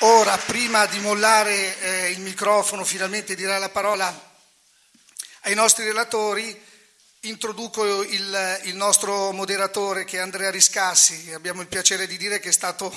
Ora, prima di mollare eh, il microfono, finalmente dirà la parola ai nostri relatori, introduco il, il, nostro moderatore che è Andrea Riscassi. Abbiamo il piacere di dire che è stato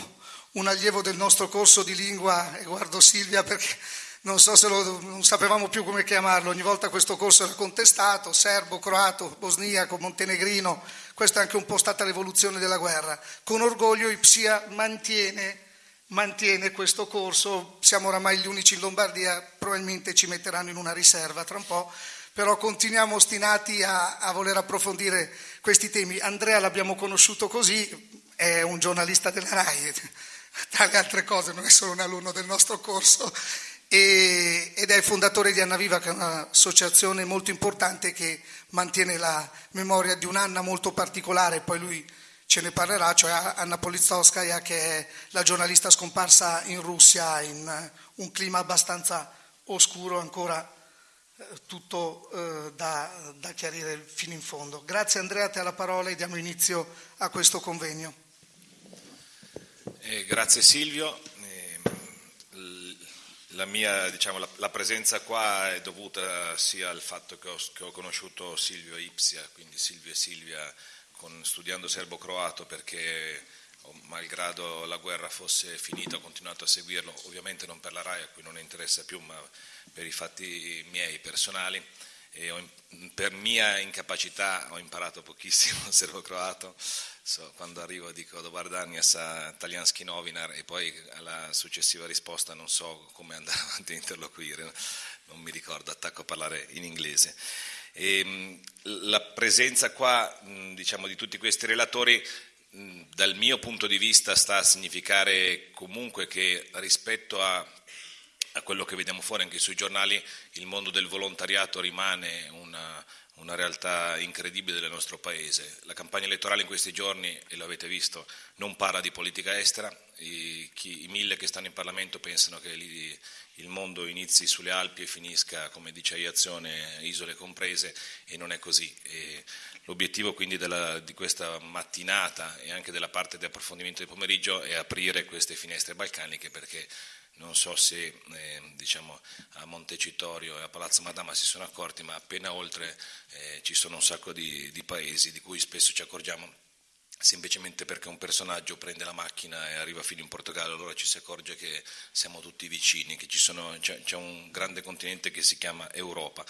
un allievo del nostro corso di lingua e guardo Silvia perché non so lo, non sapevamo più come chiamarlo, ogni volta questo corso era contestato, serbo, croato, bosniaco, montenegrino, questa è anche un po' stata l'evoluzione della guerra. Con orgoglio Ipsia mantiene, mantiene questo corso, siamo oramai gli unici in Lombardia, probabilmente ci metteranno in una riserva tra un po', però continuiamo ostinati a, a voler approfondire questi temi. Andrea l'abbiamo conosciuto così, è un giornalista della RAI, tra le altre cose non è solo un alunno del nostro corso e, ed è il fondatore di Anna Viva, che è un'associazione molto importante che mantiene la memoria di un'Anna molto particolare, poi lui ce ne parlerà, cioè Anna Politkovskaya, che è la giornalista scomparsa in Russia in un clima abbastanza oscuro, ancora eh, tutto eh, da, da chiarire fino in fondo. Grazie Andrea, te la parola e diamo inizio a questo convegno. Eh, grazie Silvio, la mia diciamo, la, la, presenza qua è dovuta sia al fatto che ho, che ho conosciuto Silvio Ipsia, quindi Silvio e Silvia con, studiando serbo-croato perché oh, malgrado la guerra fosse finita ho continuato a seguirlo, ovviamente non per la RAI a cui non interessa più, ma per i fatti miei personali. E ho, per mia incapacità ho imparato pochissimo serbo-croato. So, quando arrivo dico Dobardania sa Talianski Novinar e poi alla successiva risposta non so come andare avanti a interloquire, non mi ricordo, attacco a parlare in inglese. E, ehm, la presenza qua diciamo, di tutti questi relatori dal mio punto di vista sta a significare comunque che rispetto a, a quello che vediamo fuori anche sui giornali il mondo del volontariato rimane una, una realtà incredibile del nostro Paese. La campagna elettorale in questi giorni, e lo avete visto, non parla di politica estera, I, chi, i mille che stanno in Parlamento pensano che li, il mondo inizi sulle Alpi e finisca, come dice Iazione, isole comprese, e non è così. E l'obiettivo quindi della, di questa mattinata e anche della parte di approfondimento del pomeriggio è aprire queste finestre balcaniche perché non so se eh, diciamo, a Montecitorio e a Palazzo Madama si sono accorti, ma appena oltre eh, ci sono un sacco di, di, paesi di cui spesso ci accorgiamo semplicemente perché un personaggio prende la macchina e arriva fino in Portogallo, allora ci si accorge che siamo tutti vicini, che sono, c'è, c'è un grande continente che si chiama Europa.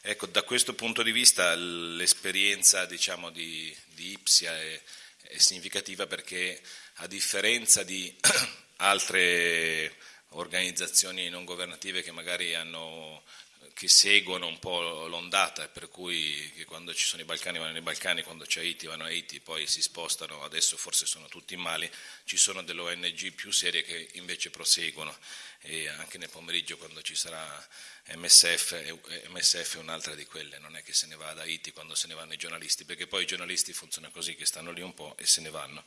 Ecco, da questo punto di vista l'esperienza diciamo, di, di Ipsia è, è significativa perché a differenza di altre organizzazioni non governative che magari hanno, che seguono un po' l'ondata, per cui quando ci sono i Balcani vanno nei Balcani, quando c'è Haiti vanno a Haiti, poi si spostano, adesso forse sono tutti in Mali, ci sono delle ONG più serie che invece proseguono e anche nel pomeriggio quando ci sarà MSF, MSF è un'altra di quelle, non è che se ne va da Haiti quando se ne vanno i giornalisti, perché poi i giornalisti funzionano così, che stanno lì un po' e se ne vanno.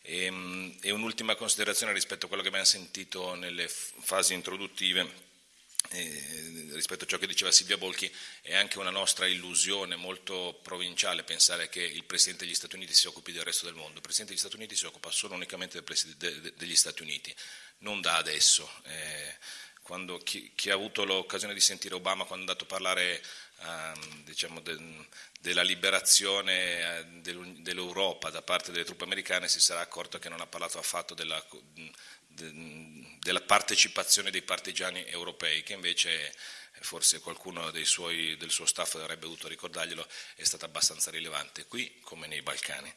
E, ehm, e un'ultima considerazione rispetto a quello che abbiamo sentito nelle fasi introduttive. Eh, rispetto a ciò che diceva Silvia Bolchi, è anche una nostra illusione molto provinciale pensare che il Presidente degli Stati Uniti si occupi del resto del mondo. Il Presidente degli Stati Uniti si occupa solo unicamente del degli Stati Uniti, non da adesso. Eh, quando chi, chi, ha avuto l'occasione di sentire Obama quando è andato a parlare eh, diciamo de, della liberazione eh, dell'Europa da parte delle truppe americane si sarà accorto che non ha parlato affatto della, della partecipazione dei partigiani europei, che invece forse qualcuno suoi, del suo staff avrebbe dovuto ricordarglielo, è stata abbastanza rilevante, qui come nei Balcani.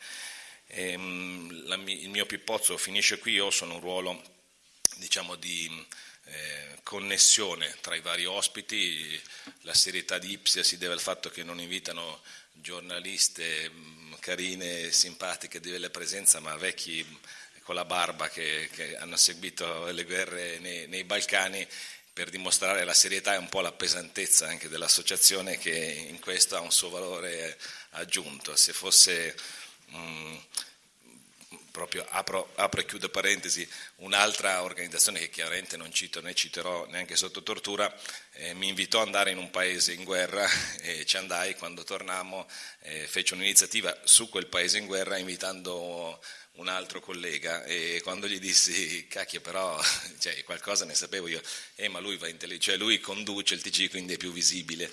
E, ehm, la, il mio pippozzo finisce qui, io sono un ruolo diciamo, di eh, connessione tra i vari ospiti, la serietà di Ipsia si deve al fatto che non invitano giornaliste mm, carine, simpatiche di bella presenza, ma vecchi con la barba che, che hanno seguito le guerre nei, nei, Balcani per dimostrare la serietà e un po' la pesantezza anche dell'associazione che in questo ha un suo valore aggiunto. Se fosse mh, mm, proprio apro, apro, e chiudo parentesi, un'altra organizzazione che chiaramente non cito né citerò neanche sotto tortura, eh, mi invitò ad andare in un paese in guerra e ci andai, quando tornammo eh, fece un'iniziativa su quel paese in guerra invitando un altro collega e quando gli dissi cacchio però cioè, qualcosa ne sapevo io. Eh ma lui va in tele, cioè lui conduce il TG quindi è più visibile.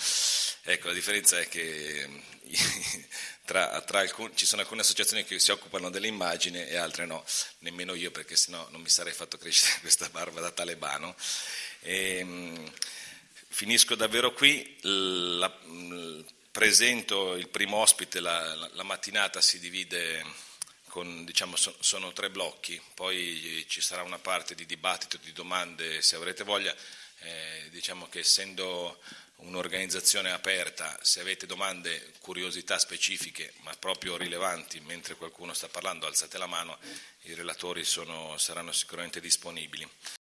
Ecco la differenza è che tra, tra alcun, ci sono alcune associazioni che si occupano dell'immagine e altre no. Nemmeno io perché sennò non mi sarei fatto crescere questa barba da talebano. E, ehm, finisco davvero qui. La, presento il primo ospite la, la, la mattinata si divide con, diciamo, so, sono tre blocchi, poi ci sarà una parte di dibattito, di domande se avrete voglia, eh, diciamo che essendo un'organizzazione aperta, se avete domande, curiosità specifiche, ma proprio rilevanti, mentre qualcuno sta parlando alzate la mano, i relatori sono, saranno sicuramente disponibili.